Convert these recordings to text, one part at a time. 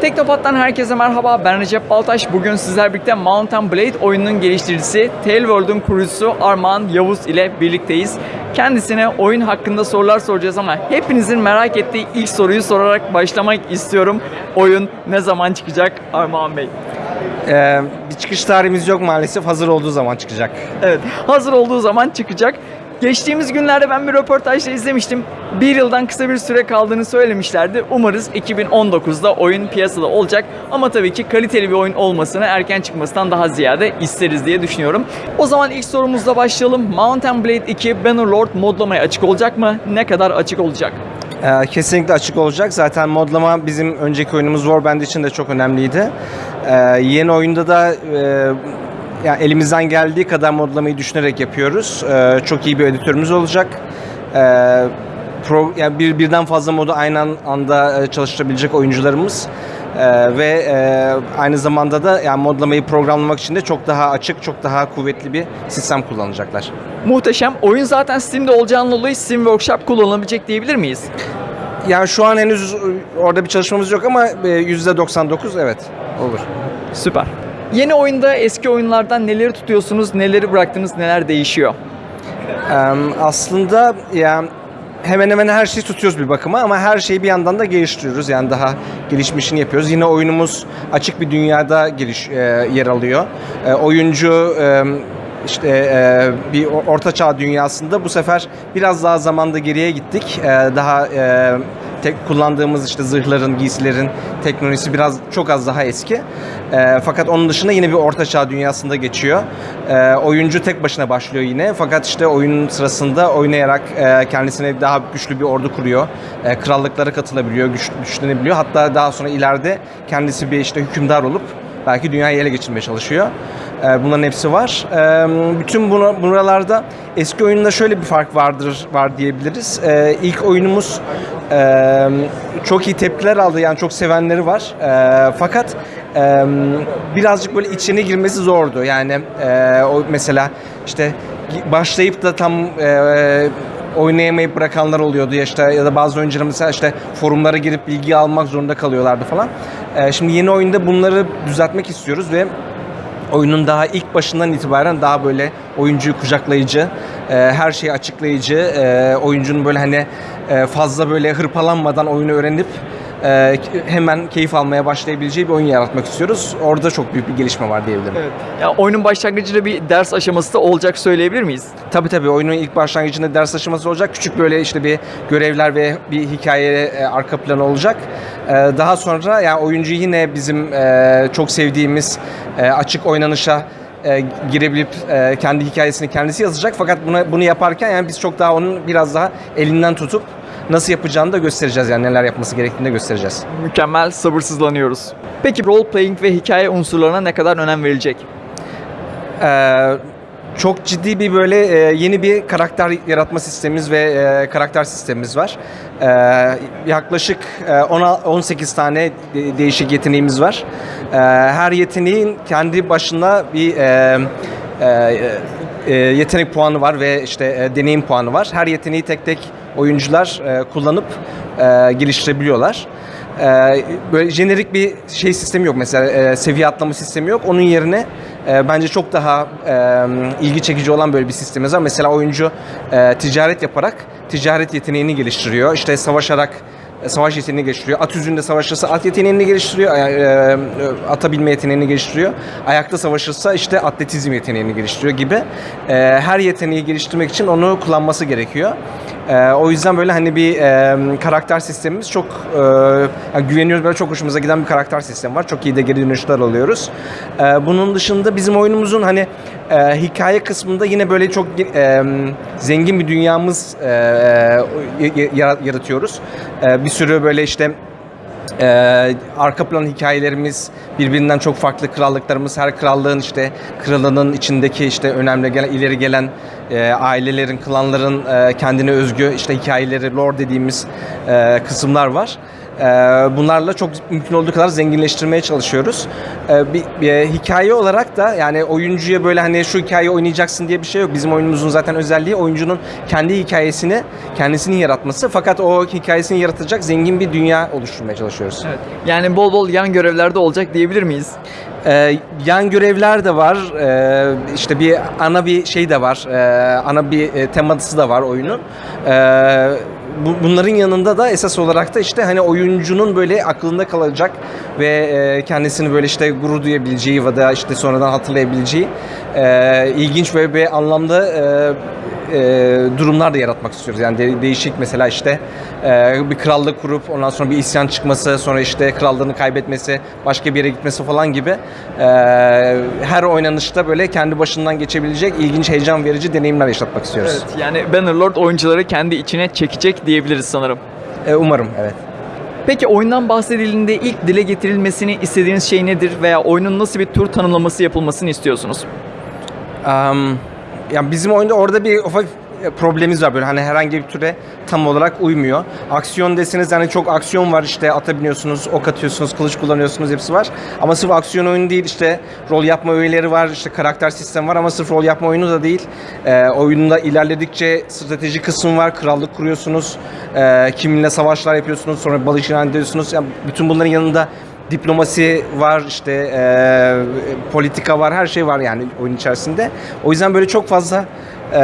Teknopat'tan herkese merhaba. Ben Recep Baltaş. Bugün sizler birlikte Mountain Blade oyununun geliştiricisi Tailworld'un kurucusu Armağan Yavuz ile birlikteyiz. Kendisine oyun hakkında sorular soracağız ama hepinizin merak ettiği ilk soruyu sorarak başlamak istiyorum. Oyun ne zaman çıkacak Armağan Bey? Ee, bir çıkış tarihimiz yok maalesef. Hazır olduğu zaman çıkacak. Evet, hazır olduğu zaman çıkacak. Geçtiğimiz günlerde ben bir röportajda izlemiştim. Bir yıldan kısa bir süre kaldığını söylemişlerdi. Umarız 2019'da oyun piyasada olacak. Ama tabii ki kaliteli bir oyun olmasını erken çıkmasından daha ziyade isteriz diye düşünüyorum. O zaman ilk sorumuzla başlayalım. Mountain Blade 2 Bannerlord modlamaya açık olacak mı? Ne kadar açık olacak? Ee, kesinlikle açık olacak. Zaten modlama bizim önceki oyunumuz Warband için de çok önemliydi. Ee, yeni oyunda da e, yani elimizden geldiği kadar modlamayı düşünerek yapıyoruz. Ee, çok iyi bir editörümüz olacak. Ee, pro, yani bir birden fazla modu aynı an- anda e, çalıştırabilecek oyuncularımız. Ee, ve e, aynı zamanda da yani modlamayı programlamak için de çok daha açık, çok daha kuvvetli bir sistem kullanacaklar. Muhteşem. Oyun zaten Steam'de olacağından dolayı Steam Workshop kullanılabilecek diyebilir miyiz? Yani şu an henüz orada bir çalışmamız yok ama e, %99 evet olur. Süper. Yeni oyunda eski oyunlardan neleri tutuyorsunuz, neleri bıraktınız, neler değişiyor? Aslında yani hemen hemen her şeyi tutuyoruz bir bakıma ama her şeyi bir yandan da geliştiriyoruz. Yani daha gelişmişini yapıyoruz. Yine oyunumuz açık bir dünyada geliş, e, yer alıyor. E, oyuncu e, işte e, bir o- ortaçağ dünyasında bu sefer biraz daha zamanda geriye gittik. E, daha e, tek kullandığımız işte zırhların, giysilerin teknolojisi biraz çok az daha eski. E, fakat onun dışında yine bir ortaçağ dünyasında geçiyor. E, oyuncu tek başına başlıyor yine. Fakat işte oyun sırasında oynayarak e, kendisine daha güçlü bir ordu kuruyor. E, krallıklara katılabiliyor, güç, güçlenebiliyor. Hatta daha sonra ileride kendisi bir işte hükümdar olup belki dünyayı ele geçirmeye çalışıyor. E, bunların hepsi var. E, bütün bunu, buralarda eski oyunda şöyle bir fark vardır var diyebiliriz. E, ilk oyunumuz e, çok iyi tepkiler aldı. Yani çok sevenleri var. E, fakat e, birazcık böyle içine girmesi zordu. Yani e, o mesela işte başlayıp da tam e, oynayamayıp bırakanlar oluyordu ya işte ya da bazı oyuncular mesela işte forumlara girip bilgi almak zorunda kalıyorlardı falan. E, şimdi yeni oyunda bunları düzeltmek istiyoruz ve oyunun daha ilk başından itibaren daha böyle oyuncuyu kucaklayıcı, e, her şeyi açıklayıcı, e, oyuncunun böyle hani fazla böyle hırpalanmadan oyunu öğrenip e, hemen keyif almaya başlayabileceği bir oyun yaratmak istiyoruz. Orada çok büyük bir gelişme var diyebilirim. Evet. Ya oyunun başlangıcında bir ders aşaması da olacak söyleyebilir miyiz? Tabii tabii oyunun ilk başlangıcında ders aşaması olacak. Küçük böyle işte bir görevler ve bir hikaye e, arka planı olacak. E, daha sonra yani oyuncu yine bizim e, çok sevdiğimiz e, açık oynanışa e, girebilip e, kendi hikayesini kendisi yazacak. Fakat bunu bunu yaparken yani biz çok daha onun biraz daha elinden tutup nasıl yapacağını da göstereceğiz yani neler yapması gerektiğini de göstereceğiz. Mükemmel, sabırsızlanıyoruz. Peki role playing ve hikaye unsurlarına ne kadar önem verilecek? Ee, çok ciddi bir böyle e, yeni bir karakter yaratma sistemimiz ve e, karakter sistemimiz var. Ee, yaklaşık e, 10 18 tane de- değişik yeteneğimiz var. Ee, her yeteneğin kendi başına bir e, e, e, yetenek puanı var ve işte e, deneyim puanı var. Her yeteneği tek tek oyuncular e, kullanıp e, geliştirebiliyorlar. Ee, böyle jenerik bir şey sistemi yok mesela e, seviye atlama sistemi yok. Onun yerine e, bence çok daha e, ilgi çekici olan böyle bir sistemimiz var. Mesela oyuncu e, ticaret yaparak ticaret yeteneğini geliştiriyor. İşte savaşarak e, savaş yeteneğini geliştiriyor. At yüzünde savaşırsa at yeteneğini geliştiriyor. e, e, atabilme yeteneğini geliştiriyor. Ayakta savaşırsa işte atletizm yeteneğini geliştiriyor gibi. Her yeteneği geliştirmek için onu kullanması gerekiyor. E, o yüzden böyle hani bir e, karakter sistemimiz çok e, yani güveniyoruz böyle çok hoşumuza giden bir karakter sistemi var. Çok iyi de geri dönüşler alıyoruz. E, bunun dışında bizim oyunumuzun hani e, hikaye kısmında yine böyle çok e, zengin bir dünyamız e, e, yara- yaratıyoruz. E, bir sürü böyle işte ee, arka plan hikayelerimiz birbirinden çok farklı krallıklarımız her krallığın işte kralının içindeki işte önemli gelen ileri gelen e, ailelerin klanların e, kendine özgü işte hikayeleri lore dediğimiz e, kısımlar var. Ee, bunlarla çok mümkün olduğu kadar zenginleştirmeye çalışıyoruz. Ee, bir, bir hikaye olarak da yani oyuncuya böyle hani şu hikayeyi oynayacaksın diye bir şey yok. Bizim oyunumuzun zaten özelliği oyuncunun kendi hikayesini kendisinin yaratması. Fakat o hikayesini yaratacak zengin bir dünya oluşturmaya çalışıyoruz. Evet. Yani bol bol yan görevlerde olacak diyebilir miyiz? Ee, yan görevler de var. Ee, işte bir ana bir şey de var. Ee, ana bir e, teması da var oyunun. Ee, bu, bunların yanında da esas olarak da işte hani oyuncunun böyle aklında kalacak ve e, kendisini böyle işte gurur duyabileceği ya da işte sonradan hatırlayabileceği e, ilginç ve bir anlamda e, e, durumlar da yaratmak istiyoruz. Yani de- değişik mesela işte e, bir krallık kurup ondan sonra bir isyan çıkması, sonra işte krallığını kaybetmesi, başka bir yere gitmesi falan gibi e, her oynanışta böyle kendi başından geçebilecek ilginç, heyecan verici deneyimler yaşatmak istiyoruz. Evet. Yani Bannerlord oyuncuları kendi içine çekecek diyebiliriz sanırım. E, umarım evet. Peki oyundan bahsedildiğinde ilk dile getirilmesini istediğiniz şey nedir veya oyunun nasıl bir tur tanımlaması yapılmasını istiyorsunuz? Um, yani bizim oyunda orada bir ufak problemimiz var böyle hani herhangi bir türe tam olarak uymuyor. Aksiyon deseniz hani çok aksiyon var işte ata biniyorsunuz, ok atıyorsunuz, kılıç kullanıyorsunuz hepsi var. Ama sırf aksiyon oyunu değil işte rol yapma öğeleri var, işte karakter sistemi var ama sırf rol yapma oyunu da değil. Ee, oyunda ilerledikçe strateji kısmı var, krallık kuruyorsunuz, ee, kiminle savaşlar yapıyorsunuz, sonra ilan ediyorsunuz. Yani bütün bunların yanında diplomasi var işte e, politika var her şey var yani oyun içerisinde. O yüzden böyle çok fazla e,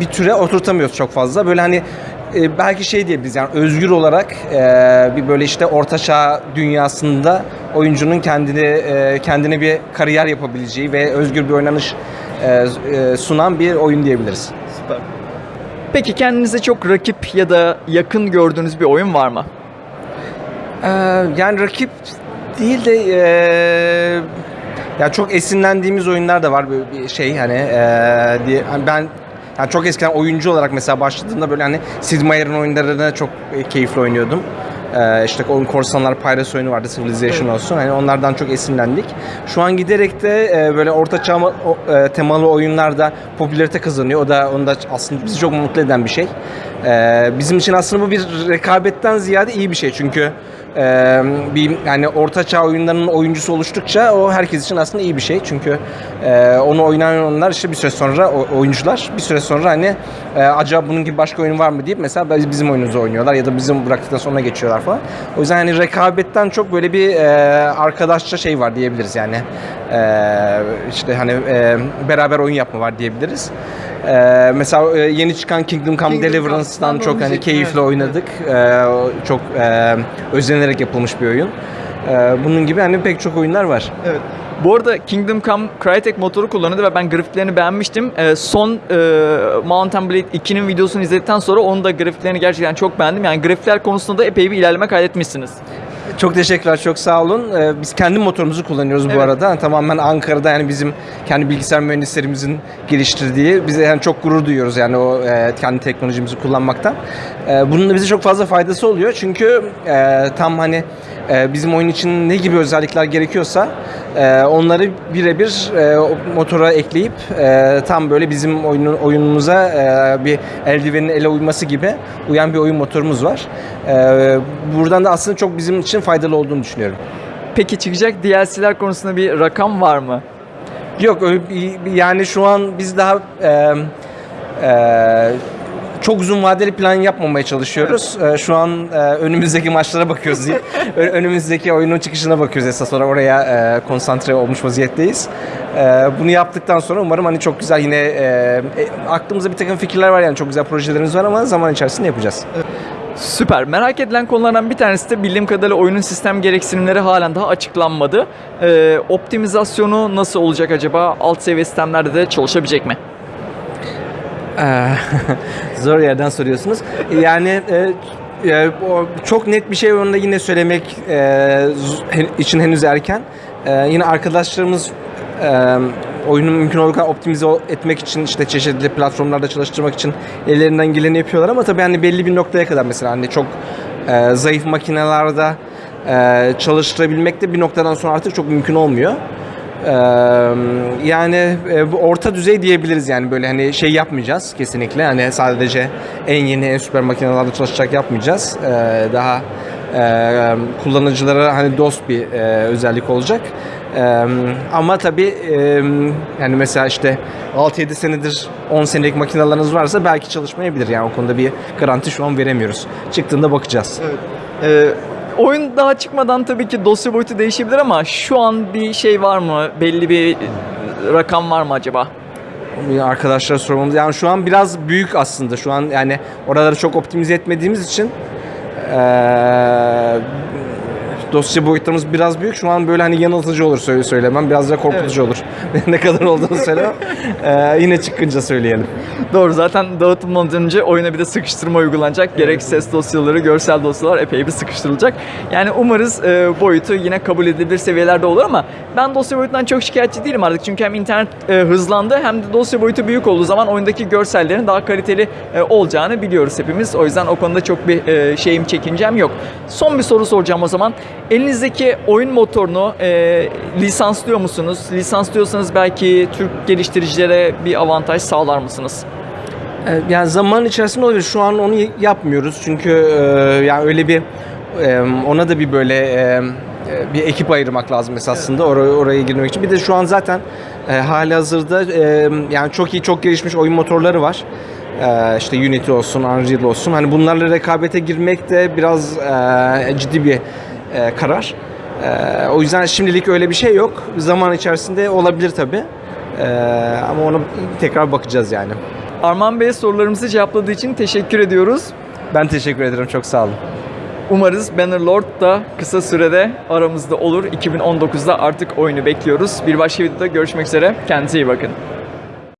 bir türe oturtamıyoruz çok fazla. Böyle hani e, belki şey diyebiliriz yani özgür olarak e, bir böyle işte ortaçağ dünyasında oyuncunun kendini e, kendine bir kariyer yapabileceği ve özgür bir oynanış e, e, sunan bir oyun diyebiliriz. Süper. Peki kendinize çok rakip ya da yakın gördüğünüz bir oyun var mı? Ee, yani rakip değil de ee, ya çok esinlendiğimiz oyunlar da var böyle bir şey hani ee, diye hani ben yani çok eskiden oyuncu olarak mesela başladığımda böyle hani Sid Meier'in oyunlarını çok e, keyifli oynuyordum. Ee, işte oyun korsanlar Pirates oyunu vardı Civilization olsun. Hani onlardan çok esinlendik. Şu an giderek de e, böyle orta çağ o- e, temalı oyunlarda popülarite kazanıyor. O da onu da aslında bizi çok mutlu eden bir şey. Ee, bizim için aslında bu bir rekabetten ziyade iyi bir şey. Çünkü e, bir yani orta çağ oyunlarının oyuncusu oluştukça o herkes için aslında iyi bir şey. Çünkü e, onu oynayanlar işte bir süre sonra o- oyuncular bir süre sonra hani e, acaba bunun gibi başka oyun var mı deyip mesela biz- bizim oyunumuzu oynuyorlar ya da bizim bıraktıktan sonra geçiyorlar falan. O yüzden hani rekabetten çok böyle bir e, arkadaşça şey var diyebiliriz yani. E, işte hani e, beraber oyun yapma var diyebiliriz. E, mesela e, yeni çıkan Kingdom Come Kingdom Deliverance'dan Come, çok hani keyifli evet. oynadık. E, o çok e, özenerek yapılmış bir oyun. E, bunun gibi hani pek çok oyunlar var. Evet. Bu arada Kingdom Come Crytek motoru kullanıyordu ve ben grafiklerini beğenmiştim. Ee, son e, Mountain Blade 2'nin videosunu izledikten sonra onun da grafiklerini gerçekten çok beğendim. Yani grafikler konusunda da epey bir ilerleme kaydetmişsiniz. Çok teşekkürler, çok sağ olun. Ee, biz kendi motorumuzu kullanıyoruz bu Evet. arada. Tamamen Ankara'da yani bizim kendi bilgisayar mühendislerimizin geliştirdiği. Bize yani çok gurur duyuyoruz yani o e, kendi teknolojimizi kullanmaktan. E, bunun da bize çok fazla faydası oluyor. Çünkü e, tam hani e, bizim oyun için ne gibi özellikler gerekiyorsa e, onları birebir e, o motora ekleyip e, tam böyle bizim oyunun oyunumuza e, bir eldivenin ele uyması gibi uyan bir oyun motorumuz var. E, buradan da aslında çok bizim için faydalı olduğunu düşünüyorum. Peki çıkacak DLC'ler konusunda bir rakam var mı? Yok öyle bir- yani şu an biz daha e, e, çok uzun vadeli plan yapmamaya çalışıyoruz. E, şu an e, önümüzdeki maçlara bakıyoruz. Ö- önümüzdeki oyunun çıkışına bakıyoruz esas olarak oraya e, konsantre olmuş vaziyetteyiz. E, bunu yaptıktan sonra umarım hani çok güzel yine e, e, aklımızda bir takım fikirler var yani çok güzel projelerimiz var ama zaman içerisinde yapacağız. Süper. Merak edilen konulardan bir tanesi de bildiğim kadarıyla oyunun sistem gereksinimleri halen daha açıklanmadı. Ee, optimizasyonu nasıl olacak acaba? Alt seviye sistemlerde de çalışabilecek mi? Ee, Zor yerden soruyorsunuz. Yani e, e, çok net bir şey onda yine söylemek e, için henüz erken. E, yine arkadaşlarımız e, oyunu mümkün olduğu kadar optimize etmek için işte çeşitli platformlarda çalıştırmak için ellerinden geleni yapıyorlar ama tabii hani belli bir noktaya kadar mesela hani çok e, zayıf makinelerde e, çalıştırabilmek de bir noktadan sonra artık çok mümkün olmuyor. Ee, yani e, orta düzey diyebiliriz yani böyle hani şey yapmayacağız kesinlikle hani sadece en yeni en süper makinelerde çalışacak yapmayacağız Ee, daha e, kullanıcılara hani dost bir e, özellik olacak. E, ama tabii e, yani mesela işte 6-7 senedir 10 senelik makineleriniz varsa belki çalışmayabilir. Yani o konuda bir garanti şu an veremiyoruz. Çıktığında bakacağız. Ee, oyun daha çıkmadan tabii ki dosya boyutu değişebilir ama şu an bir şey var mı? Belli bir rakam var mı acaba? Arkadaşlara sormamız. Yani şu an biraz büyük aslında. Şu an yani oraları çok optimize etmediğimiz için eee, dosya boyutlarımız biraz büyük. Şu an böyle hani yanıltıcı olur söyle söylemem. Biraz da korkutucu olur. ne kadar olduğunu söylemem. Eee, yine çıkınca söyleyelim. Doğru zaten dağıtılmadan önce oyuna bir de sıkıştırma uygulanacak. Gerek ses dosyaları, görsel dosyalar epey bir sıkıştırılacak. Yani umarız e, boyutu yine kabul edilebilir seviyelerde olur ama ben dosya boyutundan çok şikayetçi değilim artık. Çünkü hem internet e, hızlandı hem de dosya boyutu büyük olduğu zaman oyundaki görsellerin daha kaliteli e, olacağını biliyoruz hepimiz. O yüzden o konuda çok bir e, şeyim çekincem yok. Son bir soru soracağım o zaman. Elinizdeki oyun motorunu e, lisanslıyor musunuz? Lisanslıyorsanız belki Türk geliştiricilere bir avantaj sağlar mısınız? Ee, Yani zaman içerisinde olabilir. Şu an onu yapmıyoruz çünkü e, yani öyle bir e, ona da bir böyle e, e, bir ekip ayırmak lazım esasında oraya oraya girmek için. Bir de şu an zaten e, hali hazırda e, yani çok iyi çok gelişmiş oyun motorları var. E, işte Unity olsun, Unreal olsun. Hani bunlarla rekabete girmek de biraz e, ciddi bir e, karar. E, o yüzden şimdilik öyle bir şey yok. Zaman içerisinde olabilir tabii. E, ama ona tekrar bakacağız yani. Arman Bey sorularımızı cevapladığı için teşekkür ediyoruz. Ben teşekkür ederim. Çok sağ olun. Umarız Bannerlord da kısa sürede aramızda olur. 2019'da artık oyunu bekliyoruz. Bir başka videoda görüşmek üzere. Kendinize iyi bakın.